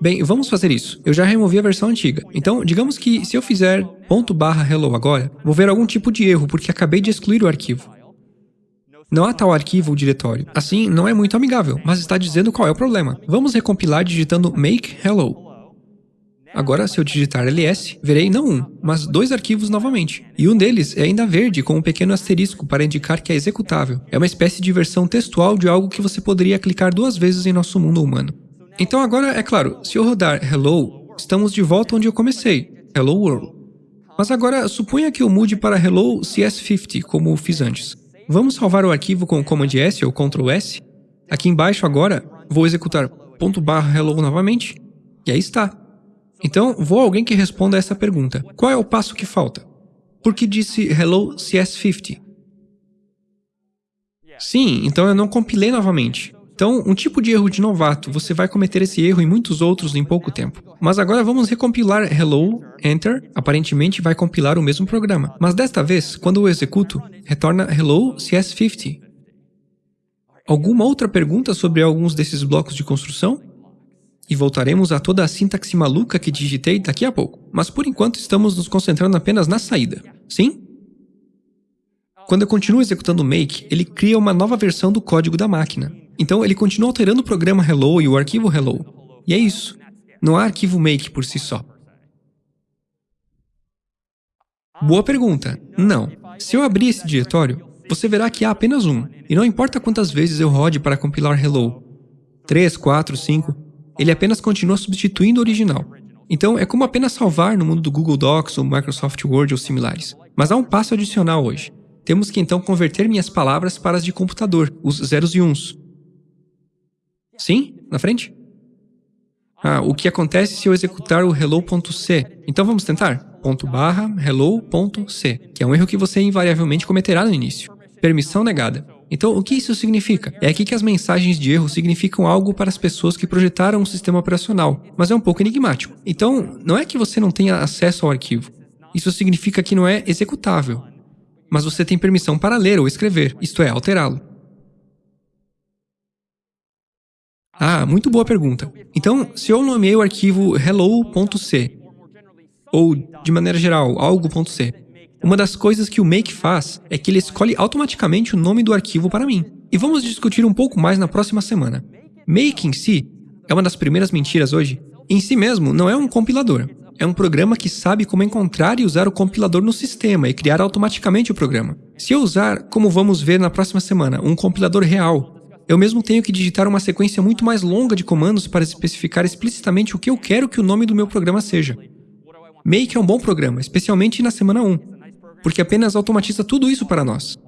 Bem, vamos fazer isso. Eu já removi a versão antiga. Então, digamos que se eu fizer ponto barra hello agora, vou ver algum tipo de erro porque acabei de excluir o arquivo. Não há tal arquivo ou diretório. Assim, não é muito amigável, mas está dizendo qual é o problema. Vamos recompilar digitando make hello. Agora, se eu digitar ls, verei não um, mas dois arquivos novamente. E um deles é ainda verde, com um pequeno asterisco para indicar que é executável. É uma espécie de versão textual de algo que você poderia clicar duas vezes em nosso mundo humano. Então agora, é claro, se eu rodar hello, estamos de volta onde eu comecei, hello world. Mas agora, suponha que eu mude para hello cs50, como fiz antes. Vamos salvar o arquivo com Command S ou Ctrl S? Aqui embaixo agora, vou executar ponto barra hello novamente, e aí está. Então, vou a alguém que responda essa pergunta. Qual é o passo que falta? Por que disse hello CS50? Sim, então eu não compilei novamente. Então, um tipo de erro de novato, você vai cometer esse erro e muitos outros em pouco tempo. Mas agora vamos recompilar hello, enter, aparentemente vai compilar o mesmo programa. Mas desta vez, quando eu executo, retorna hello CS50. Alguma outra pergunta sobre alguns desses blocos de construção? e voltaremos a toda a sintaxe maluca que digitei daqui a pouco. Mas por enquanto estamos nos concentrando apenas na saída. Sim? Quando eu continuo executando o make, ele cria uma nova versão do código da máquina. Então ele continua alterando o programa hello e o arquivo hello. E é isso. Não há arquivo make por si só. Boa pergunta. Não. Se eu abrir esse diretório, você verá que há apenas um. E não importa quantas vezes eu rode para compilar hello. 3, 4, 5 ele apenas continua substituindo o original. Então, é como apenas salvar no mundo do Google Docs ou Microsoft Word ou similares. Mas há um passo adicional hoje. Temos que então converter minhas palavras para as de computador, os zeros e uns. Sim? Na frente? Ah, o que acontece se eu executar o hello.c? Então vamos tentar? Ponto barra hello.c, que é um erro que você invariavelmente cometerá no início. Permissão negada. Então, o que isso significa? É aqui que as mensagens de erro significam algo para as pessoas que projetaram um sistema operacional, mas é um pouco enigmático. Então, não é que você não tenha acesso ao arquivo. Isso significa que não é executável. Mas você tem permissão para ler ou escrever, isto é, alterá-lo. Ah, muito boa pergunta. Então, se eu nomeei o arquivo hello.c, ou, de maneira geral, algo.c, uma das coisas que o Make faz é que ele escolhe automaticamente o nome do arquivo para mim. E vamos discutir um pouco mais na próxima semana. Make em si é uma das primeiras mentiras hoje. Em si mesmo, não é um compilador. É um programa que sabe como encontrar e usar o compilador no sistema e criar automaticamente o programa. Se eu usar, como vamos ver na próxima semana, um compilador real, eu mesmo tenho que digitar uma sequência muito mais longa de comandos para especificar explicitamente o que eu quero que o nome do meu programa seja. Make é um bom programa, especialmente na semana 1 porque apenas automatiza tudo isso para nós.